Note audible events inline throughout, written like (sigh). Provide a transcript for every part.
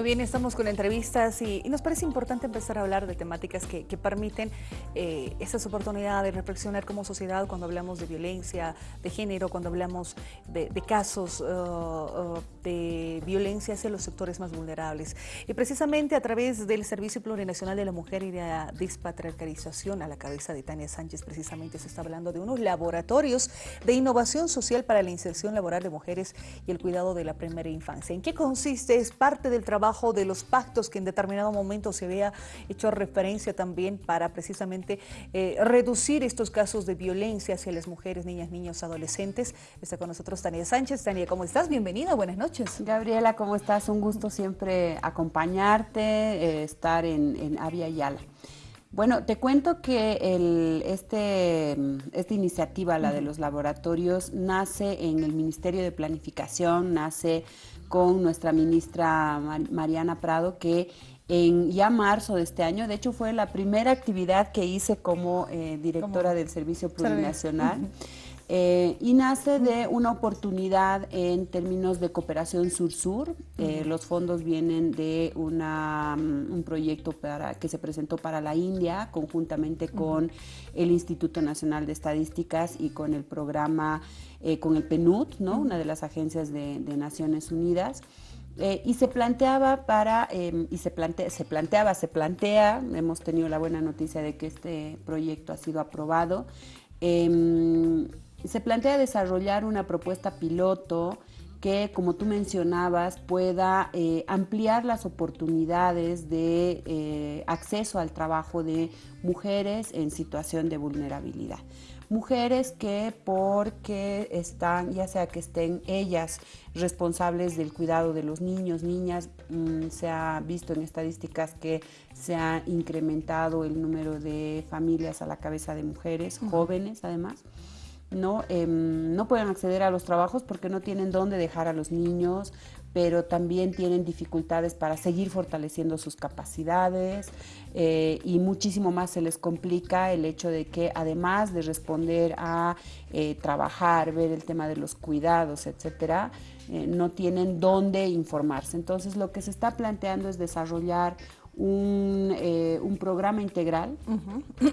Muy bien, estamos con entrevistas y, nos parece importante empezar a hablar de temáticas que, permiten eh, estas oportunidades de reflexionar como sociedad cuando hablamos de violencia de género, cuando hablamos de, casos uh, uh, de violencia hacia los sectores más vulnerables. Y precisamente a través del Servicio Plurinacional de la Mujer y de la Despatriarcalización a la cabeza de Tania Sánchez, precisamente se está hablando de unos laboratorios de innovación social para la inserción laboral de mujeres y el cuidado de la primera infancia. ¿En qué consiste? Es parte del trabajo de los pactos que en determinado momento se había hecho referencia también para precisamente eh, reducir estos casos de violencia hacia las mujeres, niñas, niños, adolescentes. Está con nosotros Tania Sánchez. Tania, ¿cómo estás? Bienvenida, buenas noches. Gabriela, ¿cómo estás? Un gusto siempre acompañarte, eh, estar en, en Avia Yala. Bueno, te cuento que el, este, esta iniciativa, la de los laboratorios, nace en el Ministerio de Planificación, nace con nuestra ministra Mariana Prado, que en ya marzo de este año, de hecho fue la primera actividad que hice como eh, directora del Servicio Plurinacional. Eh, y nace de una oportunidad en términos de cooperación sur-sur. Eh, los fondos vienen de una, mm, un proyecto para, que se presentó para la India conjuntamente con el Instituto Nacional de Estadísticas y con el programa, eh, con el PNUD, ¿no? una de las agencias de, Naciones Unidas. y se planteaba para, em, y se, se planteaba, se plantea, hemos tenido la buena noticia de que este proyecto ha sido aprobado, em, se plantea desarrollar una propuesta piloto que, como tú mencionabas, pueda eh, ampliar las oportunidades de eh, acceso al trabajo de mujeres en situación de vulnerabilidad. Mujeres que porque están, ya sea que estén ellas responsables del cuidado de los niños, niñas, mm, se ha visto en estadísticas que se ha incrementado el número de familias a la cabeza de mujeres, jóvenes además, ¿no? Em, no pueden acceder a los trabajos porque no tienen dónde dejar a los niños, pero también tienen dificultades para seguir fortaleciendo sus capacidades eh, y muchísimo más se les complica el hecho de que además de responder a eh, trabajar, ver el tema de los cuidados, etcétera, eh, no tienen dónde informarse. Entonces lo que se está planteando es desarrollar un, un programa integral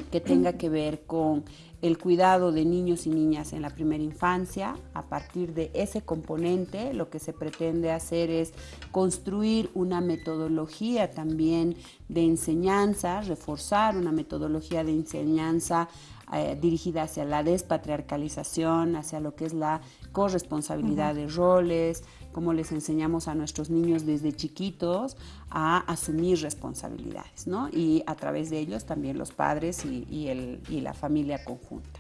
que tenga que ver con el cuidado de niños y niñas en la primera infancia. A partir de ese componente, lo que se pretende hacer es construir una metodología también de enseñanza, reforzar una metodología de enseñanza eh, dirigida hacia la despatriarcalización, hacia lo que es la corresponsabilidad de roles, cómo les enseñamos a nuestros niños desde chiquitos a asumir responsabilidades, ¿no? Y a través de ellos también los padres y, el, y la familia conjunta.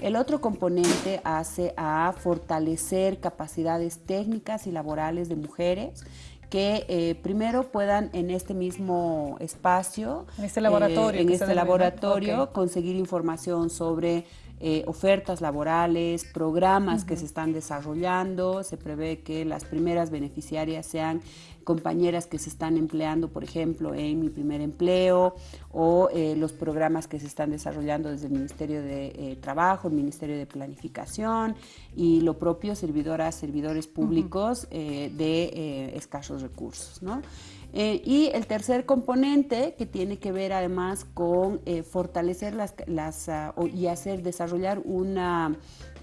El otro componente hace a fortalecer capacidades técnicas y laborales de mujeres que eh, primero puedan en este mismo espacio, en este laboratorio, eh, en este laboratorio conseguir información sobre eh, ofertas laborales, programas que se están desarrollando. Se prevé que las primeras beneficiarias sean compañeras que se están empleando, por ejemplo, en mi primer empleo o eh, los programas que se están desarrollando desde el Ministerio de eh, Trabajo, el Ministerio de Planificación y lo propio servidoras, servidores públicos de escasos recursos. ¿no? Eh, y el tercer componente que tiene que ver además con eh, fortalecer las, las ah, y hacer, desarrollar una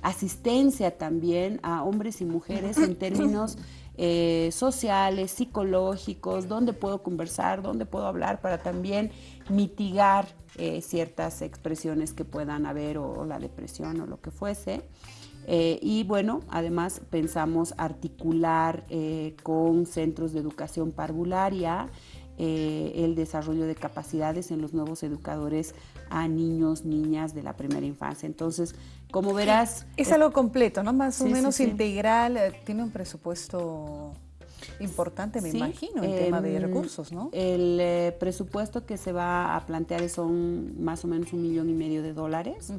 asistencia también a hombres y mujeres en términos (laughs) eh, sociales, psicológicos, dónde puedo conversar, dónde puedo hablar para también mitigar ciertas expresiones que puedan haber o la depresión o lo que fuese. Eh, y bueno, además pensamos articular eh, con centros de educación parvularia eh, el desarrollo de capacidades en los nuevos educadores a niños, niñas de la primera infancia. Entonces, como verás... Es, algo completo, ¿no? Más o menos integral, tiene un presupuesto importante, me imagino, en tema de recursos, ¿no? El eh, presupuesto que se va a plantear son más o menos un millón y medio de dólares.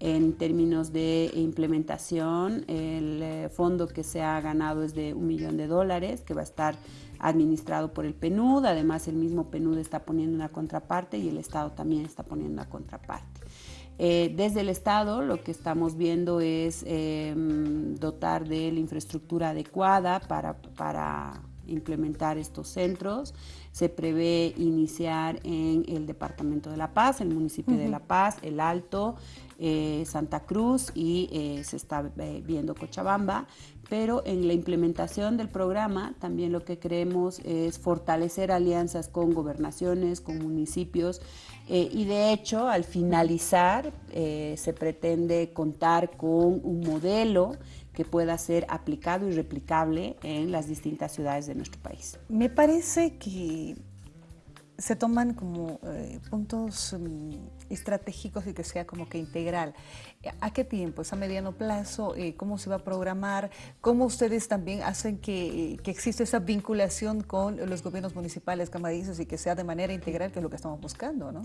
En términos de implementación, el eh, fondo que se ha ganado es de un millón de dólares, que va a estar administrado por el PNUD. Además, el mismo PNUD está poniendo una contraparte y el Estado también está poniendo una contraparte. Eh, desde el Estado lo que estamos viendo es em, dotar de la infraestructura adecuada para, para implementar estos centros. Se prevé iniciar en el Departamento de La Paz, el municipio de La Paz, El Alto, eh, Santa Cruz y eh, se está eh, viendo Cochabamba, pero en la implementación del programa también lo que queremos es fortalecer alianzas con gobernaciones, con municipios y de hecho al finalizar se pretende contar con un modelo que pueda ser aplicado y replicable en las distintas ciudades de nuestro país. Me parece que se toman como eh, puntos mm, estratégicos y que sea como que integral. ¿A qué tiempo? ¿Es a mediano plazo? Eh, ¿Cómo se va a programar? ¿Cómo ustedes también hacen que, eh, que exista esa vinculación con los gobiernos municipales canadienses y que sea de manera integral, que es lo que estamos buscando? ¿no?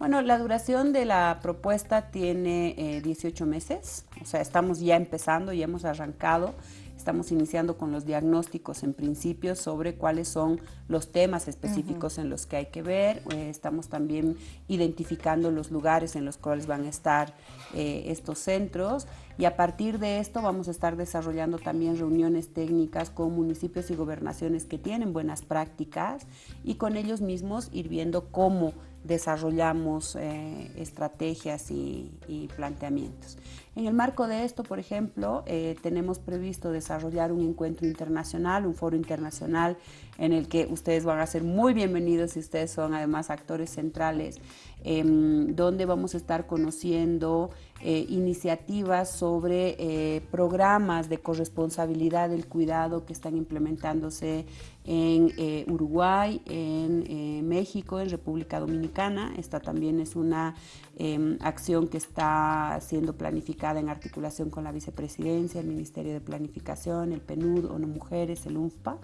Bueno, la duración de la propuesta tiene 18 meses, o sea, estamos ya empezando, ya hemos arrancado. Estamos iniciando con los diagnósticos en principio sobre cuáles son los temas específicos en los que hay que ver. Eh, estamos también identificando los lugares en los cuales van a estar eh, estos centros y a partir de esto vamos a estar desarrollando también reuniones técnicas con municipios y gobernaciones que tienen buenas prácticas y con ellos mismos ir viendo cómo desarrollamos eh, estrategias y, planteamientos. En el marco de esto, por ejemplo, eh, tenemos previsto desarrollar un encuentro internacional, un foro internacional en el que ustedes van a ser muy bienvenidos si ustedes son además actores centrales, em, donde vamos a estar conociendo eh, iniciativas sobre eh, programas de corresponsabilidad del cuidado que están implementándose en Uruguay, en México, en República Dominicana. Esta también es una em, acción que está siendo planificada en articulación con la vicepresidencia, el Ministerio de Planificación, el PNUD, ONU Mujeres, el UNFPA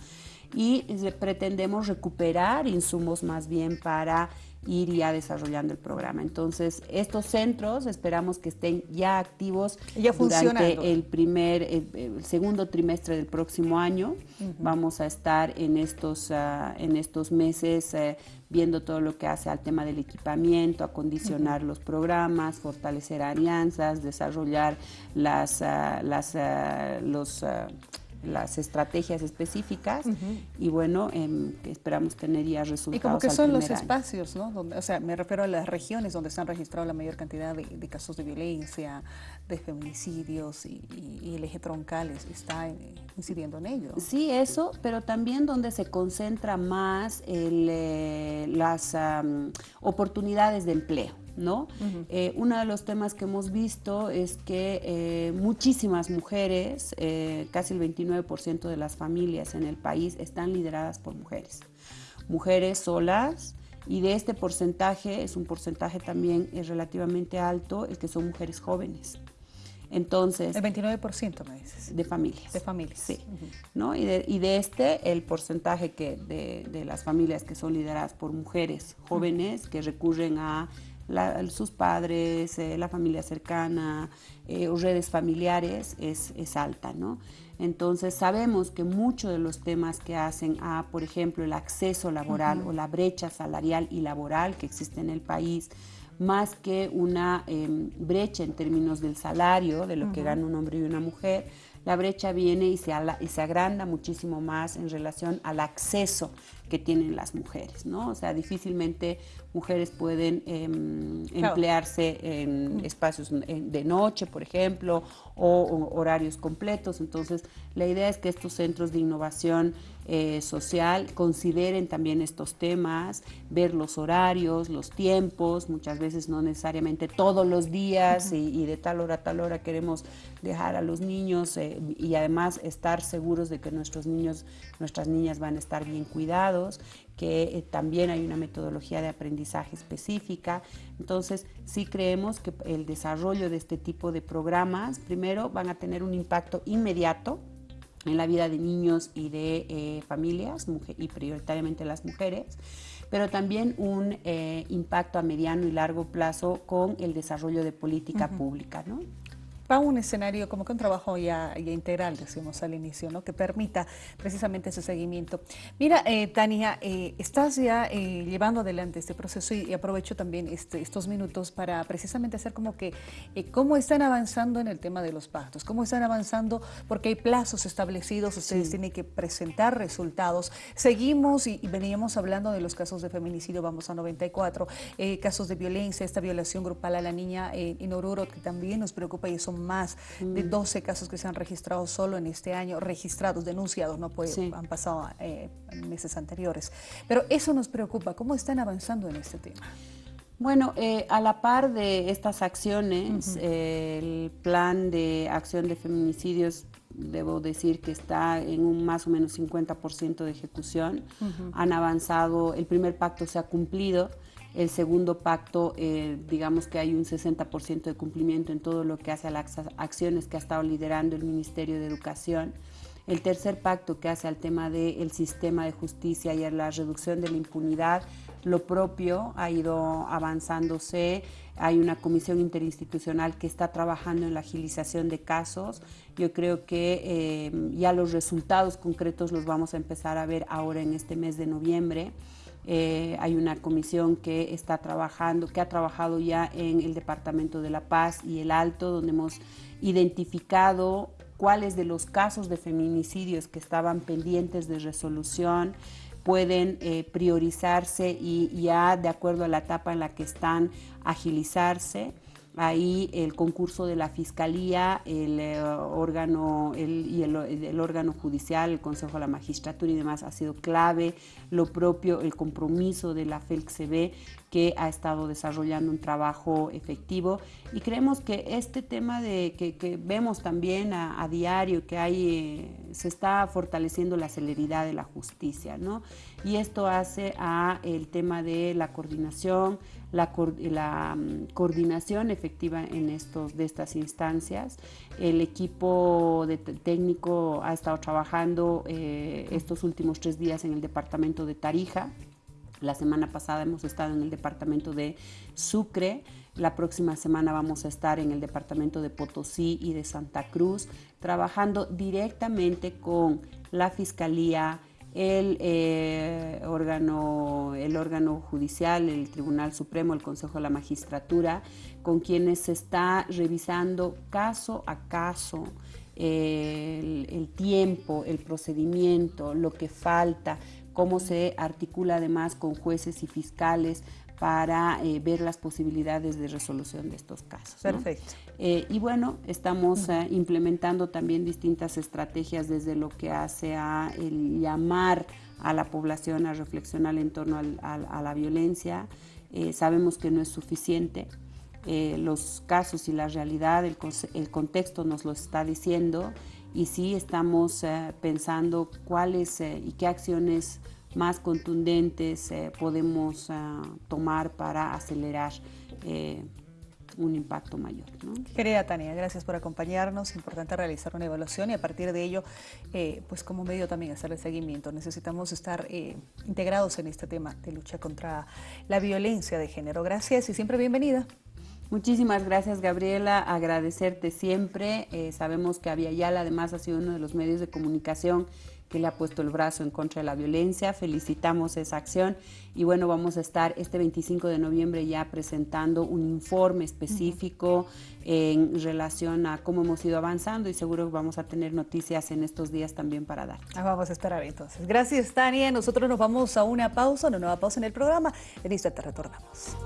y pretendemos recuperar insumos más bien para ir ya desarrollando el programa. Entonces, estos centros esperamos que estén ya activos durante el primer, el, segundo trimestre del próximo año. Vamos a estar en estos, ah, en estos meses eh, viendo todo lo que hace al tema del equipamiento, acondicionar los programas, fortalecer alianzas, desarrollar las, ah, las, ah, los las estrategias específicas y bueno, em, esperamos tener ya resultados. ¿Y como que son los espacios, no? o sea, me refiero a las regiones donde se han registrado la mayor cantidad de, casos de violencia, de feminicidios y, el eje troncal está eh, incidiendo en ello. Sí, eso, pero también donde se concentra más eh, las oportunidades de empleo. ¿No? Eh, uno de los temas que hemos visto es que eh, muchísimas mujeres, eh, casi el 29% de las familias en el país están lideradas por mujeres. Mujeres solas, y de este porcentaje, es un porcentaje también relativamente alto, el que son mujeres jóvenes. Entonces... El 29% me dices. De familias. De familias. Sí. ¿no? Y, de, este, el porcentaje que de, las familias que son lideradas por mujeres jóvenes que recurren a sus padres, eh, la familia cercana eh, o redes familiares es, es, alta, ¿no? Entonces sabemos que muchos de los temas que hacen a, por ejemplo, el acceso laboral o la brecha salarial y laboral que existe en el país, más que una em, brecha en términos del salario, de lo que gana un hombre y una mujer, la brecha viene y se, y se agranda muchísimo más en relación al acceso que tienen las mujeres, ¿no? O sea, difícilmente mujeres pueden em, emplearse en espacios de noche, por ejemplo, o, horarios completos. Entonces, la idea es que estos centros de innovación eh, social consideren también estos temas, ver los horarios, los tiempos, muchas veces no necesariamente todos los días y, de tal hora a tal hora queremos dejar a los niños eh, y además estar seguros de que nuestros niños, nuestras niñas van a estar bien cuidados que eh, también hay una metodología de aprendizaje específica. Entonces, sí creemos que el desarrollo de este tipo de programas, primero, van a tener un impacto inmediato en la vida de niños y de eh, familias, y prioritariamente las mujeres, pero también un eh, impacto a mediano y largo plazo con el desarrollo de política pública. ¿no? Va a un escenario como que un trabajo ya, integral, decimos al inicio, ¿no? que permita precisamente ese seguimiento. Mira, eh, Tania, eh, estás ya eh, llevando adelante este proceso y, aprovecho también este, estos minutos para precisamente hacer como que cómo están avanzando en el tema de los pactos, cómo están avanzando, porque hay plazos establecidos, ustedes tienen que presentar resultados. Seguimos y, veníamos hablando de los casos de feminicidio, vamos a 94, casos de violencia, esta violación grupal a la niña en Oruro, que también nos preocupa y son más de 12 mm. casos que se han registrado solo en este año, registrados, denunciados, no puede, han pasado eh, meses anteriores. Pero eso nos preocupa, ¿cómo están avanzando en este tema? Bueno, eh, a la par de estas acciones, el plan de acción de feminicidios, debo decir que está en un más o menos 50% de ejecución. Han avanzado, el primer pacto se ha cumplido, el segundo pacto, eh, digamos que hay un 60% de cumplimiento en todo lo que hace a las acciones que ha estado liderando el Ministerio de Educación. El tercer pacto que hace al tema del sistema de justicia y a la reducción de la impunidad, lo propio ha ido avanzándose. Hay una comisión interinstitucional que está trabajando en la agilización de casos. Yo creo que eh, ya los resultados concretos los vamos a empezar a ver ahora en este mes de noviembre. Eh, hay una comisión que está trabajando, que ha trabajado ya en el Departamento de la Paz y el Alto, donde hemos identificado cuáles de los casos de feminicidios que estaban pendientes de resolución pueden eh, priorizarse y ya de acuerdo a la etapa en la que están agilizarse. Ahí el concurso de la Fiscalía, el eh, órgano el, órgano judicial, el Consejo de la Magistratura y demás ha sido clave. Lo propio, el compromiso de la FELCB que ha estado desarrollando un trabajo efectivo y creemos que este tema de que, vemos también a, diario que hay eh, se está fortaleciendo la celeridad de la justicia, ¿no? Y esto hace a el tema de la coordinación, la, mm, coordinación efectiva en estos de estas instancias. El equipo técnico ha estado trabajando eh, estos últimos tres días en el departamento de Tarija la semana pasada hemos estado en el departamento de Sucre, la próxima semana vamos a estar en el departamento de Potosí y de Santa Cruz, trabajando directamente con la Fiscalía, el, eh, órgano, el órgano judicial, el Tribunal Supremo, el Consejo de la Magistratura, con quienes se está revisando caso a caso el, el tiempo, el procedimiento, lo que falta, cómo se articula además con jueces y fiscales para eh, ver las posibilidades de resolución de estos casos. Perfecto. Eh, y bueno, estamos eh, implementando también distintas estrategias desde lo que hace a el llamar a la población a reflexionar en torno a la violencia. sabemos que no es suficiente. los casos y la realidad, el, el, contexto nos lo está diciendo y sí estamos eh, pensando cuáles eh, y qué acciones más contundentes eh, podemos tomar para acelerar un impacto mayor. Querida Tania, gracias por acompañarnos. Importante realizar una evaluación y a partir de ello, pues como medio también hacerle seguimiento. Necesitamos estar integrados en este tema de lucha contra la violencia de género. Gracias y siempre bienvenida. Muchísimas gracias Gabriela, agradecerte siempre. Eh, sabemos que Aviala además ha sido uno de los medios de comunicación que le ha puesto el brazo en contra de la violencia. Felicitamos esa acción y bueno, vamos a estar este 25 de noviembre ya presentando un informe específico en relación a cómo hemos ido avanzando y seguro vamos a tener noticias en estos días también para dar. Ah, vamos a esperar entonces. Gracias Tania, nosotros nos vamos a una pausa, una nueva pausa en el programa. En te retornamos.